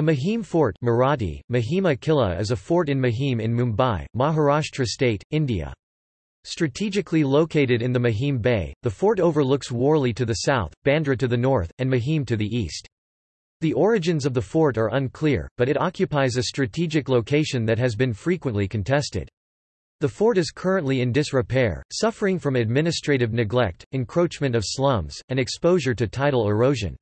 The Mahim Fort Marathi, Mahima Killa is a fort in Mahim in Mumbai, Maharashtra state, India. Strategically located in the Mahim Bay, the fort overlooks Worli to the south, Bandra to the north, and Mahim to the east. The origins of the fort are unclear, but it occupies a strategic location that has been frequently contested. The fort is currently in disrepair, suffering from administrative neglect, encroachment of slums, and exposure to tidal erosion.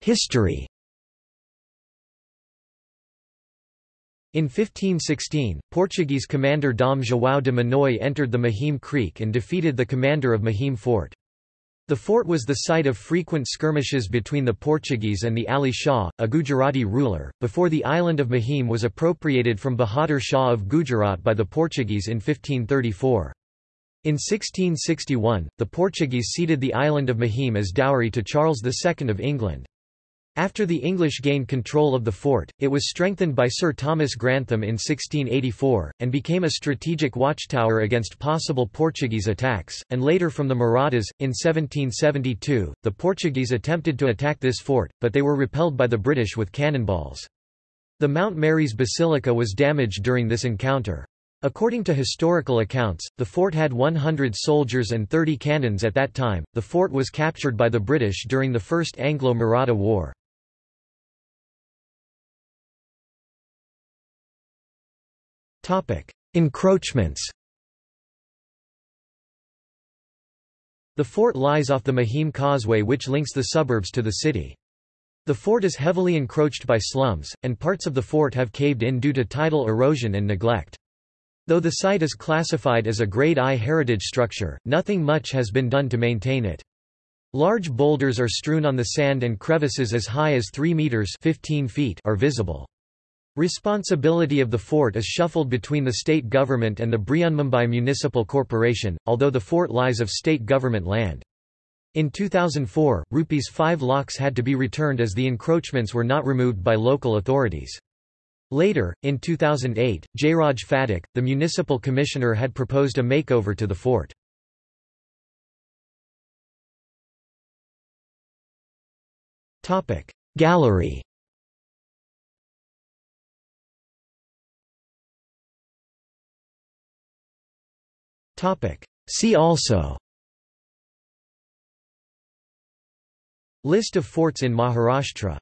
History In 1516, Portuguese commander Dom João de Monoy entered the Mahim Creek and defeated the commander of Mahim Fort. The fort was the site of frequent skirmishes between the Portuguese and the Ali Shah, a Gujarati ruler, before the island of Mahim was appropriated from Bahadur Shah of Gujarat by the Portuguese in 1534. In 1661, the Portuguese ceded the island of Mahim as dowry to Charles II of England. After the English gained control of the fort, it was strengthened by Sir Thomas Grantham in 1684, and became a strategic watchtower against possible Portuguese attacks, and later from the Marathas. In 1772, the Portuguese attempted to attack this fort, but they were repelled by the British with cannonballs. The Mount Mary's Basilica was damaged during this encounter. According to historical accounts, the fort had 100 soldiers and 30 cannons at that time. The fort was captured by the British during the First Anglo-Maratha War. Topic: Encroachments. The fort lies off the Mahim Causeway which links the suburbs to the city. The fort is heavily encroached by slums, and parts of the fort have caved in due to tidal erosion and neglect. Though the site is classified as a Grade I heritage structure, nothing much has been done to maintain it. Large boulders are strewn on the sand and crevices as high as 3 meters 15 feet are visible. Responsibility of the fort is shuffled between the state government and the Brihanmumbai Municipal Corporation, although the fort lies of state government land. In 2004, rupees 5 lakhs had to be returned as the encroachments were not removed by local authorities. Later, in 2008, Jairaj Phatak, the municipal commissioner had proposed a makeover to the fort. Gallery. See also. List of forts in Maharashtra